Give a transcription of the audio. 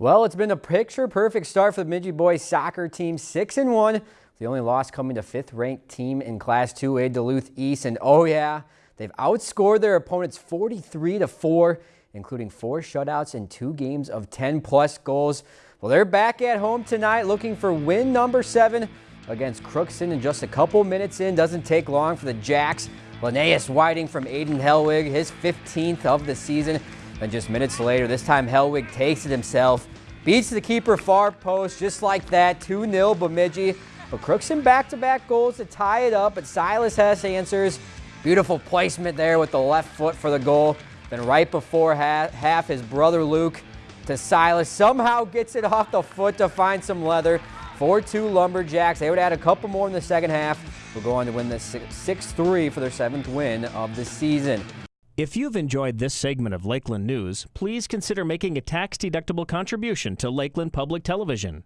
Well, it's been a picture-perfect start for the Bemidji boys soccer team, 6 and one. The only loss coming to fifth-ranked team in Class 2A Duluth East, and oh yeah, they've outscored their opponents 43 to 4, including four shutouts and two games of 10-plus goals. Well, they're back at home tonight looking for win number seven against Crookston in just a couple minutes in. Doesn't take long for the Jacks. Linnaeus Whiting from Aiden Helwig, his 15th of the season. And just minutes later, this time Helwig takes it himself, beats the keeper far post just like that, 2-0 Bemidji. But Crooks Crookston back-to-back goals to tie it up, but Silas Hess answers. Beautiful placement there with the left foot for the goal. Then right before half, half his brother Luke to Silas somehow gets it off the foot to find some leather. 4-2 Lumberjacks. They would add a couple more in the second half. Will go on to win the 6-3 for their seventh win of the season. If you've enjoyed this segment of Lakeland News, please consider making a tax-deductible contribution to Lakeland Public Television.